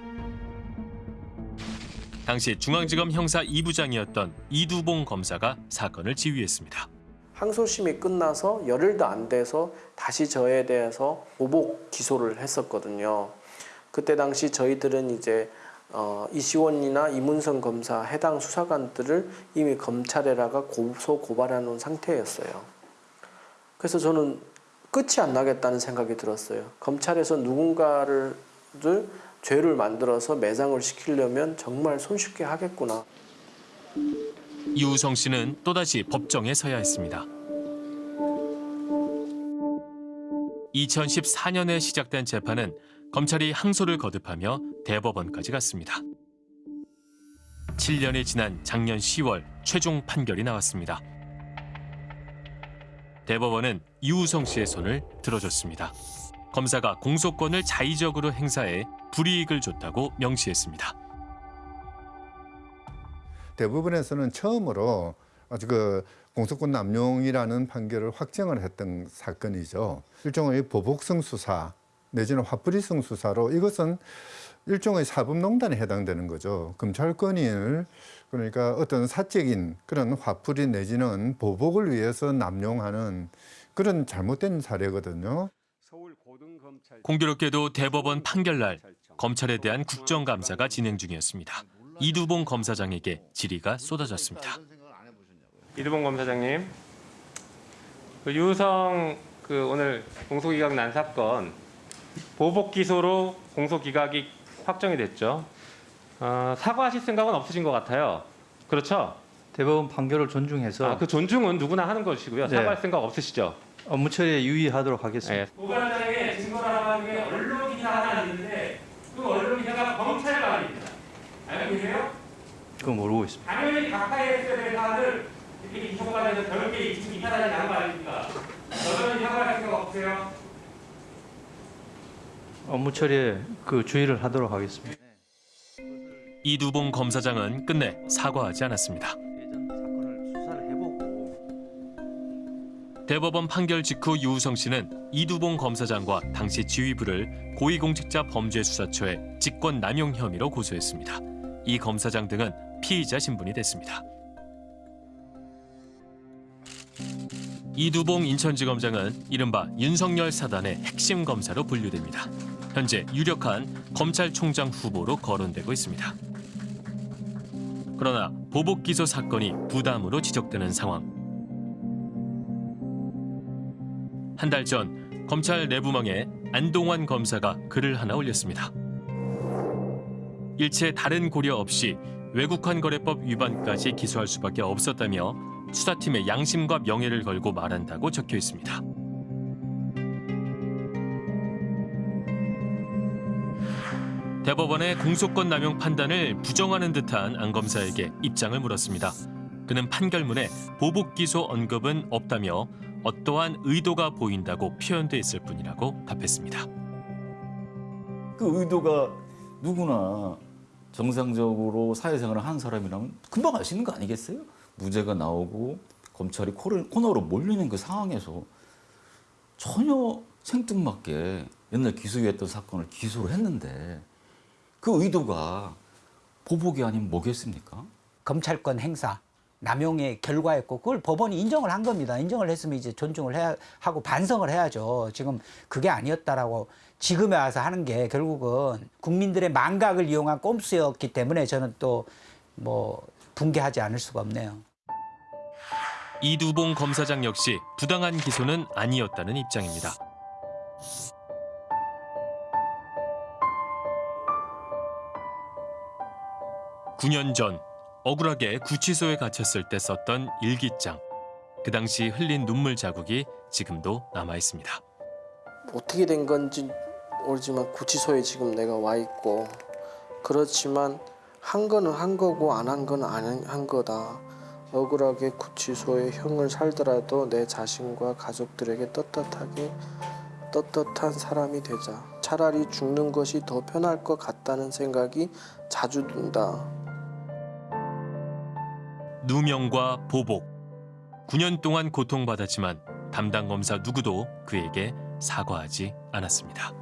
[SPEAKER 1] 당시 중앙지검 형사 2부장이었던 이두봉 검사가 사건을 지휘했습니다.
[SPEAKER 21] 항소심이 끝나서 열흘도 안 돼서 다시 저에 대해서 보복 기소를 했었거든요. 그때 당시 저희들은 이제 어, 이시원이나 이문성 검사 해당 수사관들을 이미 검찰에다가 고소 놓은 상태였어요. 그래서 저는 끝이 안 나겠다는 생각이 들었어요. 검찰에서 누군가를 죄를 만들어서 매장을 시키려면 정말 손쉽게 하겠구나.
[SPEAKER 1] 이우성 씨는 또다시 법정에 서야 했습니다. 2014년에 시작된 재판은 검찰이 항소를 거듭하며 대법원까지 갔습니다. 7년이 지난 작년 10월 최종 판결이 나왔습니다. 대법원은 이우성 씨의 손을 들어줬습니다. 검사가 공소권을 자의적으로 행사해 불이익을 줬다고 명시했습니다.
[SPEAKER 34] 대부분에서는 처음으로 그 공소권 남용이라는 판결을 확정을 했던 사건이죠. 일종의 보복성 수사 내지는 화풀이성 수사로 이것은 일종의 사법농단에 해당되는 거죠. 검찰권을 그러니까 어떤 사적인 그런 화풀이 내지는 보복을 위해서 남용하는 그런 잘못된 사례거든요.
[SPEAKER 1] 공교롭게도 대법원 판결날 검찰에 대한 국정감사가 진행 중이었습니다. 이두봉 검사장에게 질의가 쏟아졌습니다.
[SPEAKER 46] 이두봉 검사장님, 그 유성 그 오늘 공소기각 난 사건 보복 기소로 공소 기각이 확정이 됐죠. 어, 사과하실 생각은 없으신 것 같아요. 그렇죠?
[SPEAKER 18] 대법원 판결을 존중해서
[SPEAKER 46] 아, 그 존중은 누구나 하는 것이고요.
[SPEAKER 18] 네.
[SPEAKER 46] 사과할 생각 없으시죠?
[SPEAKER 18] 업무 처리에 유의하도록 하겠습니다.
[SPEAKER 46] 고발장에 증거를 하는 게 언론 기사 하나 있는데 그 언론 기사가 검찰관입니다. 알고 계세요?
[SPEAKER 18] 그건 모르고 있습니다.
[SPEAKER 46] 당연히 가까이에 있어야 될 사안을 이렇게 기소가 돼서 별게 이사단이 나는 거 아닙니까? 여전히 사과할 생각 없으세요?
[SPEAKER 18] 업무 처리에 그 주의를 하도록 하겠습니다.
[SPEAKER 1] 이두봉 검사장은 끝내 사과하지 않았습니다. 대법원 판결 직후 유우성 씨는 이두봉 검사장과 당시 지휘부를 고위공직자 범죄수사처에 직권남용 혐의로 고소했습니다. 이 검사장 등은 피의자 신분이 됐습니다. 이두봉 인천지검장은 이른바 윤석열 사단의 핵심 검사로 분류됩니다. 현재 유력한 검찰총장 후보로 거론되고 있습니다. 그러나 보복 기소 사건이 부담으로 지적되는 상황. 한 달 전 검찰 내부망에 안동환 검사가 글을 하나 올렸습니다. 일체 다른 고려 없이 외국환 거래법 위반까지 기소할 수밖에 없었다며 수사팀의 양심과 명예를 걸고 말한다고 적혀 있습니다. 대법원의 공소권 남용 판단을 부정하는 듯한 안 검사에게 입장을 물었습니다. 그는 판결문에 보복 기소 언급은 없다며 어떠한 의도가 보인다고 표현돼 있을 뿐이라고 답했습니다.
[SPEAKER 42] 그 의도가 누구나 정상적으로 사회생활을 하는 사람이라면 금방 알 수 있는 거 아니겠어요? 무죄가 나오고 검찰이 코너로 몰리는 그 상황에서 전혀 생뚱맞게 옛날 기소유했던 사건을 기소를 했는데 그 의도가 보복이 아니면 뭐겠습니까?
[SPEAKER 47] 검찰권 행사 남용의 결과였고 그걸 법원이 인정을 한 겁니다. 인정을 했으면 이제 존중을 해야 하고 반성을 해야죠. 지금 그게 아니었다라고 지금에 와서 하는 게 결국은 국민들의 망각을 이용한 꼼수였기 때문에 저는 또 뭐 붕괴하지 않을 수가 없네요.
[SPEAKER 1] 이두봉 검사장 역시 부당한 기소는 아니었다는 입장입니다. (9년) 전 억울하게 구치소에 갇혔을 때 썼던 일기장 그 당시 흘린 눈물 자국이 지금도 남아 있습니다.
[SPEAKER 21] 어떻게 된 건지 모르지만 구치소에 지금 내가 와 있고 그렇지만 한 거는 한 거고 안 한 건 안 한 거다. 억울하게 구치소에 형을 살더라도 내 자신과 가족들에게 떳떳하게 떳떳한 사람이 되자. 차라리 죽는 것이 더 편할 것 같다는 생각이 자주 든다.
[SPEAKER 1] 누명과 보복. 9년 동안 고통받았지만 담당 검사 누구도 그에게 사과하지 않았습니다.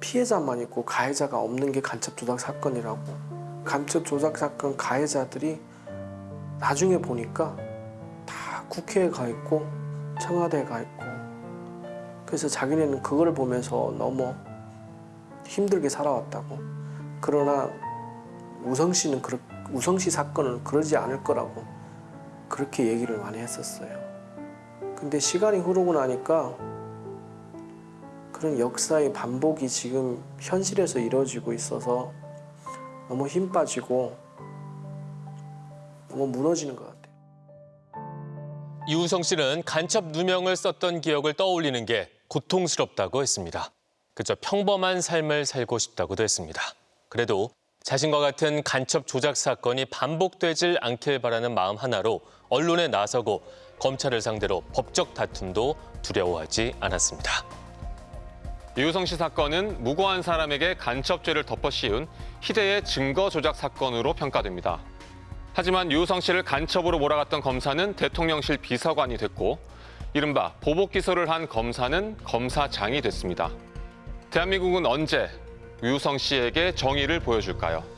[SPEAKER 21] 피해자만 있고 가해자가 없는 게 간첩 조작 사건이라고. 간첩 조작 사건 가해자들이 나중에 보니까 다 국회에 가 있고 청와대에 가 있고 그래서 자기네는 그걸 보면서 너무 힘들게 살아왔다고. 그러나 우성 씨는 그렇, 우성 씨 사건은 그러지 않을 거라고 그렇게 얘기를 많이 했었어요. 근데 시간이 흐르고 나니까 그런 역사의 반복이 지금 현실에서 이루어지고 있어서 너무 힘 빠지고 너무 무너지는 것 같아요.
[SPEAKER 1] 이우성 씨는 간첩 누명을 썼던 기억을 떠올리는 게 고통스럽다고 했습니다. 그저 평범한 삶을 살고 싶다고도 했습니다. 그래도 자신과 같은 간첩 조작 사건이 반복되질 않길 바라는 마음 하나로 언론에 나서고 검찰을 상대로 법적 다툼도 두려워하지 않았습니다.
[SPEAKER 20] 이우성 씨 사건은 무고한 사람에게 간첩죄를 덮어 씌운 희대의 증거 조작 사건으로 평가됩니다. 하지만 유우성 씨를 간첩으로 몰아갔던 검사는 대통령실 비서관이 됐고 이른바 보복 기소를 한 검사는 검사장이 됐습니다. 대한민국은 언제 유우성 씨에게 정의를 보여줄까요?